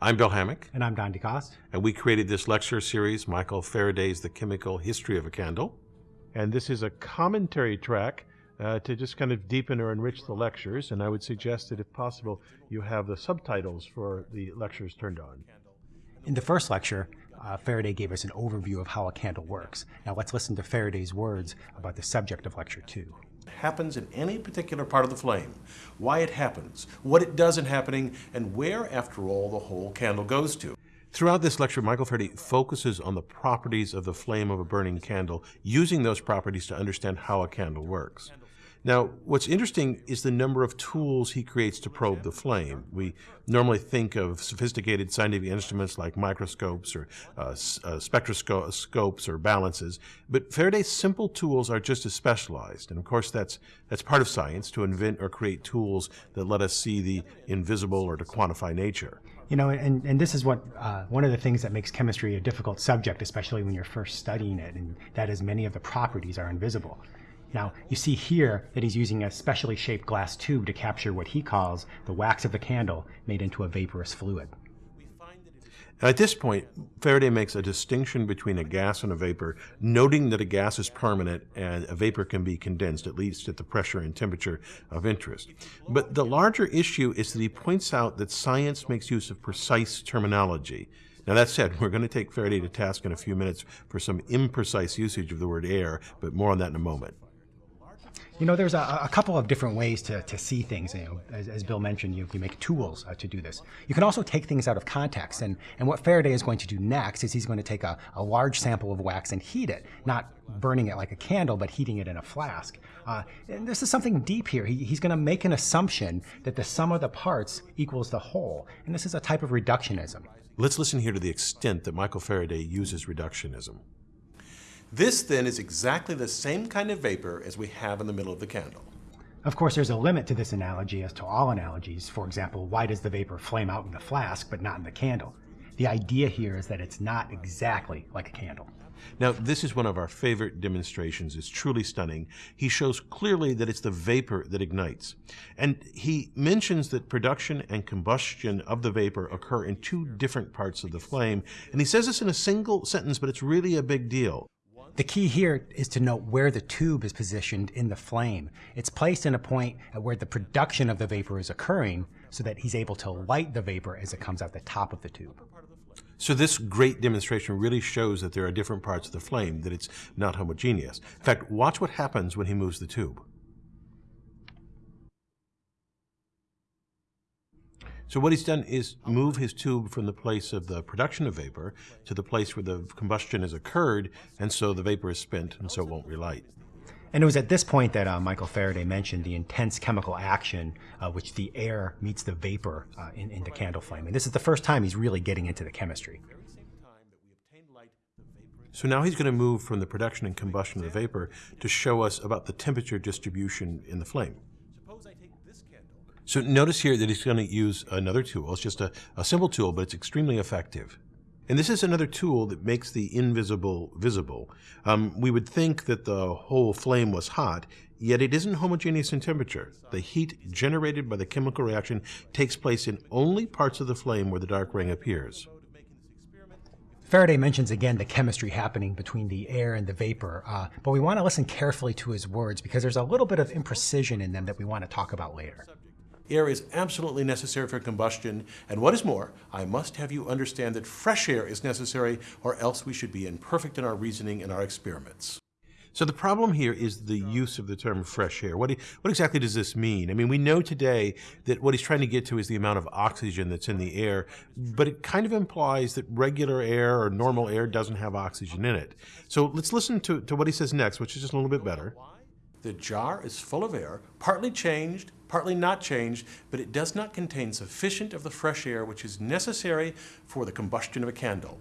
I'm Bill Hammack. And I'm Don DeCoste. And we created this lecture series, Michael Faraday's The Chemical History of a Candle. And this is a commentary track uh, to just kind of deepen or enrich the lectures. And I would suggest that if possible, you have the subtitles for the lectures turned on. In the first lecture, uh, Faraday gave us an overview of how a candle works. Now let's listen to Faraday's words about the subject of lecture two happens in any particular part of the flame, why it happens, what it does in happening, and where, after all, the whole candle goes to. Throughout this lecture, Michael Faraday focuses on the properties of the flame of a burning candle, using those properties to understand how a candle works. Now, what's interesting is the number of tools he creates to probe the flame. We normally think of sophisticated scientific instruments like microscopes or uh, uh, spectroscopes or balances, but Faraday's simple tools are just as specialized. And of course, that's, that's part of science, to invent or create tools that let us see the invisible or to quantify nature. You know, and, and this is what uh, one of the things that makes chemistry a difficult subject, especially when you're first studying it, and that is many of the properties are invisible. Now, you see here that he's using a specially shaped glass tube to capture what he calls the wax of the candle made into a vaporous fluid. At this point, Faraday makes a distinction between a gas and a vapor, noting that a gas is permanent and a vapor can be condensed, at least at the pressure and temperature of interest. But the larger issue is that he points out that science makes use of precise terminology. Now that said, we're going to take Faraday to task in a few minutes for some imprecise usage of the word air, but more on that in a moment. You know, there's a, a, couple of different ways to, to see things. You know, as, as Bill mentioned, you, you make tools uh, to do this. You can also take things out of context. And, and what Faraday is going to do next is he's going to take a, a large sample of wax and heat it, not burning it like a candle, but heating it in a flask. Uh, and this is something deep here. He, he's going to make an assumption that the sum of the parts equals the whole. And this is a type of reductionism. Let's listen here to the extent that Michael Faraday uses reductionism. This then is exactly the same kind of vapor as we have in the middle of the candle. Of course, there's a limit to this analogy as to all analogies. For example, why does the vapor flame out in the flask but not in the candle? The idea here is that it's not exactly like a candle. Now, this is one of our favorite demonstrations. It's truly stunning. He shows clearly that it's the vapor that ignites. And he mentions that production and combustion of the vapor occur in two different parts of the flame. And he says this in a single sentence, but it's really a big deal. The key here is to note where the tube is positioned in the flame. It's placed in a point at where the production of the vapor is occurring so that he's able to light the vapor as it comes out the top of the tube. So this great demonstration really shows that there are different parts of the flame, that it's not homogeneous. In fact, watch what happens when he moves the tube. So what he's done is move his tube from the place of the production of vapor to the place where the combustion has occurred, and so the vapor is spent, and so it won't relight. And it was at this point that uh, Michael Faraday mentioned the intense chemical action uh, which the air meets the vapor uh, in, in the candle flame. And this is the first time he's really getting into the chemistry. So now he's going to move from the production and combustion of the vapor to show us about the temperature distribution in the flame. So notice here that he's going to use another tool. It's just a, a simple tool, but it's extremely effective. And this is another tool that makes the invisible visible. Um, we would think that the whole flame was hot, yet it isn't homogeneous in temperature. The heat generated by the chemical reaction takes place in only parts of the flame where the dark ring appears. Faraday mentions again the chemistry happening between the air and the vapor, uh, but we want to listen carefully to his words because there's a little bit of imprecision in them that we want to talk about later. Air is absolutely necessary for combustion, and what is more, I must have you understand that fresh air is necessary, or else we should be imperfect in our reasoning and our experiments. So the problem here is the use of the term fresh air. What, what exactly does this mean? I mean, we know today that what he's trying to get to is the amount of oxygen that's in the air, but it kind of implies that regular air or normal air doesn't have oxygen in it. So let's listen to, to what he says next, which is just a little bit better. The jar is full of air, partly changed, partly not changed, but it does not contain sufficient of the fresh air which is necessary for the combustion of a candle.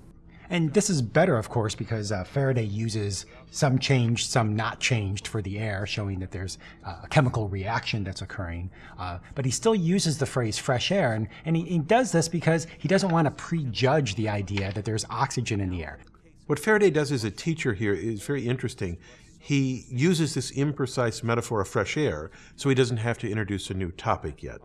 And this is better, of course, because uh, Faraday uses some changed, some not changed for the air, showing that there's uh, a chemical reaction that's occurring. Uh, but he still uses the phrase fresh air, and, and he, he does this because he doesn't want to prejudge the idea that there's oxygen in the air. What Faraday does as a teacher here is very interesting he uses this imprecise metaphor of fresh air so he doesn't have to introduce a new topic yet.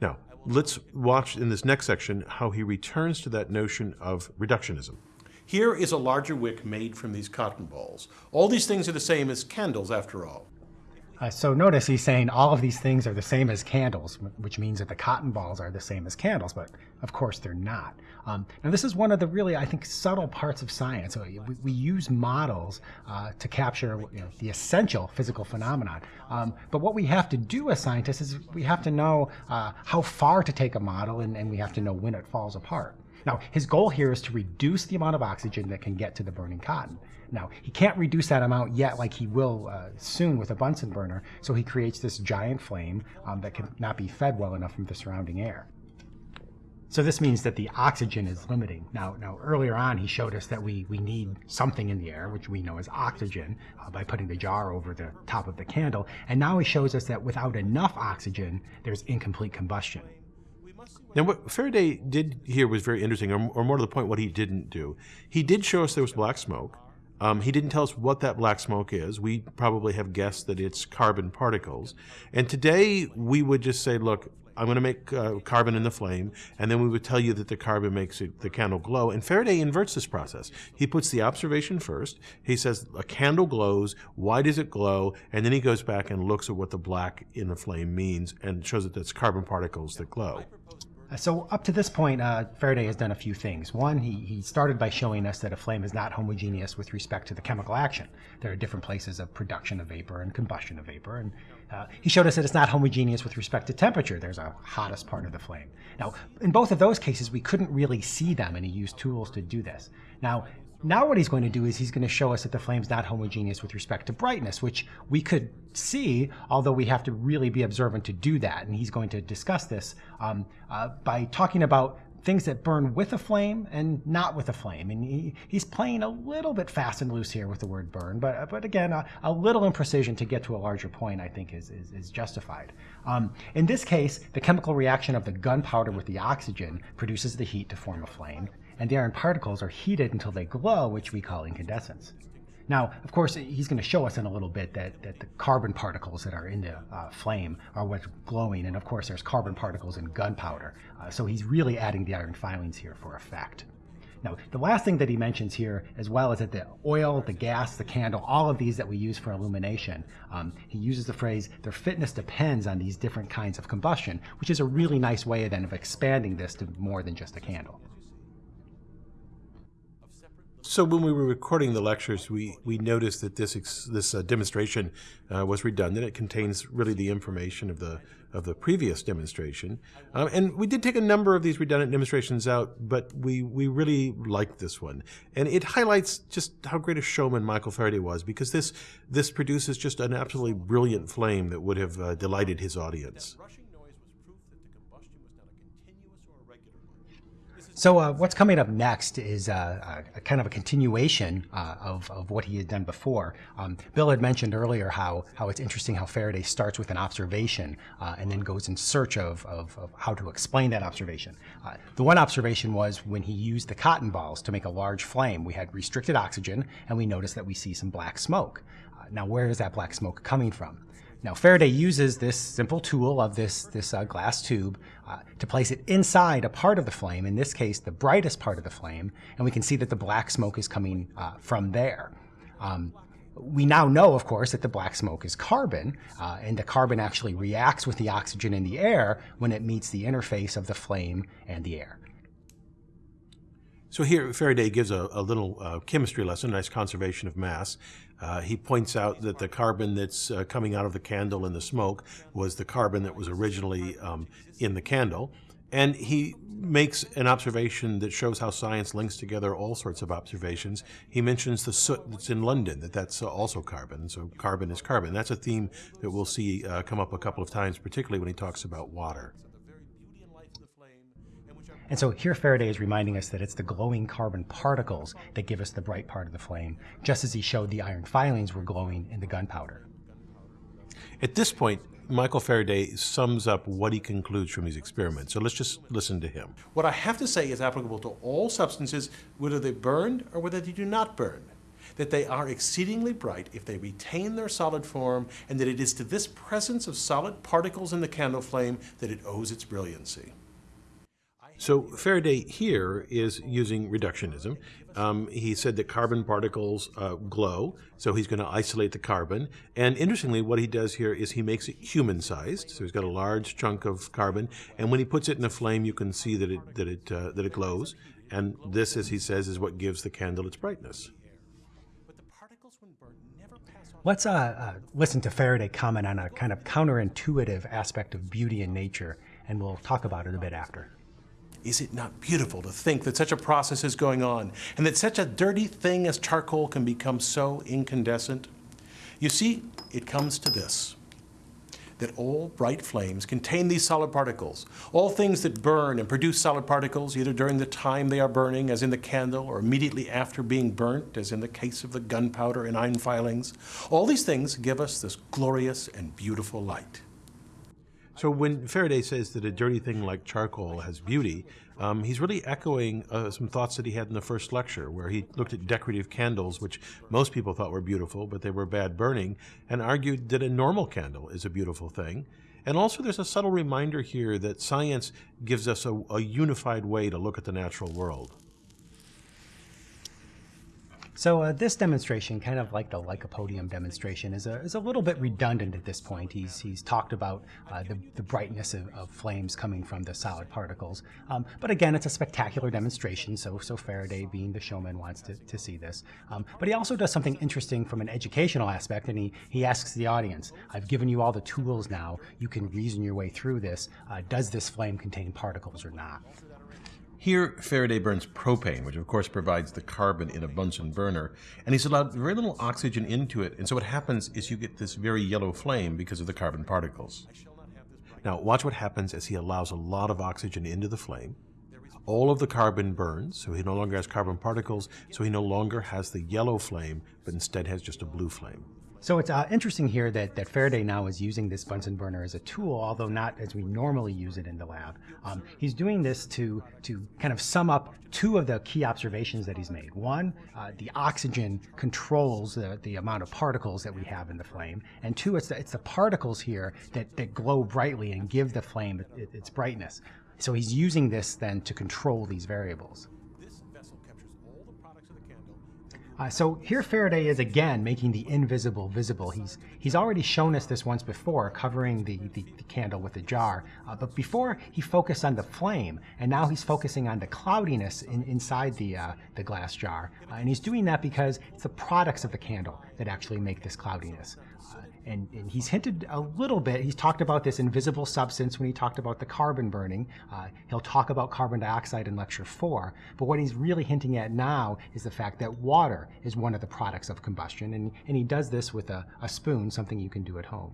Now, let's watch in this next section how he returns to that notion of reductionism. Here is a larger wick made from these cotton balls. All these things are the same as candles after all. Uh, so notice he's saying all of these things are the same as candles, which means that the cotton balls are the same as candles, but of course they're not. Um, now this is one of the really, I think, subtle parts of science. So we, we use models uh, to capture you know, the essential physical phenomenon. Um, but what we have to do as scientists is we have to know uh, how far to take a model and, and we have to know when it falls apart. Now, his goal here is to reduce the amount of oxygen that can get to the burning cotton. Now, he can't reduce that amount yet like he will uh, soon with a Bunsen burner, so he creates this giant flame um, that cannot be fed well enough from the surrounding air. So this means that the oxygen is limiting. Now, now earlier on, he showed us that we, we need something in the air, which we know as oxygen, uh, by putting the jar over the top of the candle. And now he shows us that without enough oxygen, there's incomplete combustion. Now, what Faraday did here was very interesting, or, or more to the point, what he didn't do. He did show us there was black smoke. Um, he didn't tell us what that black smoke is. We probably have guessed that it's carbon particles. And today we would just say, look, I'm going to make uh, carbon in the flame, and then we would tell you that the carbon makes it, the candle glow. And Faraday inverts this process. He puts the observation first. He says a candle glows. Why does it glow? And then he goes back and looks at what the black in the flame means and shows that it's carbon particles that glow. Uh, so up to this point, uh, Faraday has done a few things. One, he, he started by showing us that a flame is not homogeneous with respect to the chemical action. There are different places of production of vapor and combustion of vapor. And uh, he showed us that it's not homogeneous with respect to temperature. There's a hottest part of the flame. Now, in both of those cases, we couldn't really see them, and he used tools to do this. Now, now what he's going to do is he's going to show us that the flame's not homogeneous with respect to brightness, which we could see, although we have to really be observant to do that. And he's going to discuss this um, uh, by talking about things that burn with a flame and not with a flame. And he, he's playing a little bit fast and loose here with the word burn, but, but again, a, a little imprecision to get to a larger point, I think, is, is, is justified. Um, in this case, the chemical reaction of the gunpowder with the oxygen produces the heat to form a flame and the iron particles are heated until they glow, which we call incandescence. Now, of course, he's going to show us in a little bit that, that the carbon particles that are in the uh, flame are what's glowing, and of course, there's carbon particles in gunpowder. Uh, so he's really adding the iron filings here for effect. Now, the last thing that he mentions here as well is that the oil, the gas, the candle, all of these that we use for illumination, um, he uses the phrase, their fitness depends on these different kinds of combustion, which is a really nice way then of expanding this to more than just a candle. So when we were recording the lectures, we, we noticed that this this uh, demonstration uh, was redundant. It contains really the information of the of the previous demonstration, um, and we did take a number of these redundant demonstrations out, but we we really liked this one, and it highlights just how great a showman Michael Faraday was because this this produces just an absolutely brilliant flame that would have uh, delighted his audience. So uh, what's coming up next is uh, a, a kind of a continuation uh, of, of what he had done before. Um, Bill had mentioned earlier how, how it's interesting how Faraday starts with an observation uh, and then goes in search of, of, of, how to explain that observation. Uh, the one observation was when he used the cotton balls to make a large flame. We had restricted oxygen and we noticed that we see some black smoke. Now where is that black smoke coming from? Now Faraday uses this simple tool of this, this uh, glass tube uh, to place it inside a part of the flame, in this case the brightest part of the flame, and we can see that the black smoke is coming uh, from there. Um, we now know, of course, that the black smoke is carbon, uh, and the carbon actually reacts with the oxygen in the air when it meets the interface of the flame and the air. So here Faraday gives a, a little uh, chemistry lesson, a nice conservation of mass. Uh, he points out that the carbon that's uh, coming out of the candle in the smoke was the carbon that was originally um, in the candle. And he makes an observation that shows how science links together all sorts of observations. He mentions the soot that's in London, that that's also carbon. So carbon is carbon. That's a theme that we'll see uh, come up a couple of times, particularly when he talks about water. And so here Faraday is reminding us that it's the glowing carbon particles that give us the bright part of the flame, just as he showed the iron filings were glowing in the gunpowder. At this point, Michael Faraday sums up what he concludes from his experiment. So let's just listen to him. What I have to say is applicable to all substances, whether they burn or whether they do not burn. that they are exceedingly bright if they retain their solid form, and that it is to this presence of solid particles in the candle flame that it owes its brilliancy. So Faraday here is using reductionism. Um, he said that carbon particles uh, glow, so he's going to isolate the carbon. And interestingly, what he does here is he makes it human-sized. So he's got a large chunk of carbon, and when he puts it in a flame, you can see that it that it uh, that it glows. And this, as he says, is what gives the candle its brightness. Let's uh, uh, listen to Faraday comment on a kind of counterintuitive aspect of beauty in nature, and we'll talk about it a bit after. Is it not beautiful to think that such a process is going on and that such a dirty thing as charcoal can become so incandescent? You see, it comes to this that all bright flames contain these solid particles. All things that burn and produce solid particles, either during the time they are burning, as in the candle, or immediately after being burnt, as in the case of the gunpowder and iron filings, all these things give us this glorious and beautiful light. So when Faraday says that a dirty thing like charcoal has beauty, um, he's really echoing uh, some thoughts that he had in the first lecture, where he looked at decorative candles, which most people thought were beautiful, but they were bad burning, and argued that a normal candle is a beautiful thing. And also, there's a subtle reminder here that science gives us a, a unified way to look at the natural world. So uh, this demonstration, kind of like the lycopodium demonstration, is a, is a little bit redundant at this point. He's, he's talked about uh, the, the brightness of, of flames coming from the solid particles. Um, but again, it's a spectacular demonstration, so, so Faraday, being the showman, wants to, to see this. Um, but he also does something interesting from an educational aspect, and he, he asks the audience, I've given you all the tools now, you can reason your way through this. Uh, does this flame contain particles or not? Here, Faraday burns propane, which of course provides the carbon in a Bunsen burner, and he's allowed very little oxygen into it, and so what happens is you get this very yellow flame because of the carbon particles. Now, watch what happens as he allows a lot of oxygen into the flame. All of the carbon burns, so he no longer has carbon particles, so he no longer has the yellow flame, but instead has just a blue flame. So it's uh, interesting here that, that Faraday now is using this Bunsen burner as a tool, although not as we normally use it in the lab. Um, he's doing this to, to kind of sum up two of the key observations that he's made. One, uh, the oxygen controls the, the amount of particles that we have in the flame. And two, it's the, it's the particles here that, that glow brightly and give the flame its brightness. So he's using this then to control these variables. This vessel captures all the products of the candle Uh, so here Faraday is again making the invisible visible. He's he's already shown us this once before, covering the, the, the candle with a jar. Uh, but before he focused on the flame, and now he's focusing on the cloudiness in, inside the uh, the glass jar. Uh, and he's doing that because it's the products of the candle that actually make this cloudiness. Uh, and, and, he's hinted a little bit, he's talked about this invisible substance when he talked about the carbon burning. Uh, he'll talk about carbon dioxide in lecture four. But what he's really hinting at now is the fact that water is one of the products of combustion. And, and he does this with a, a spoon, something you can do at home.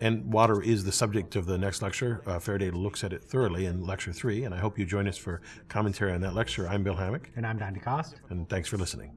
And water is the subject of the next lecture. Uh, Faraday looks at it thoroughly in lecture three, and I hope you join us for commentary on that lecture. I'm Bill Hammack, And I'm Don DeCoste. and thanks for listening.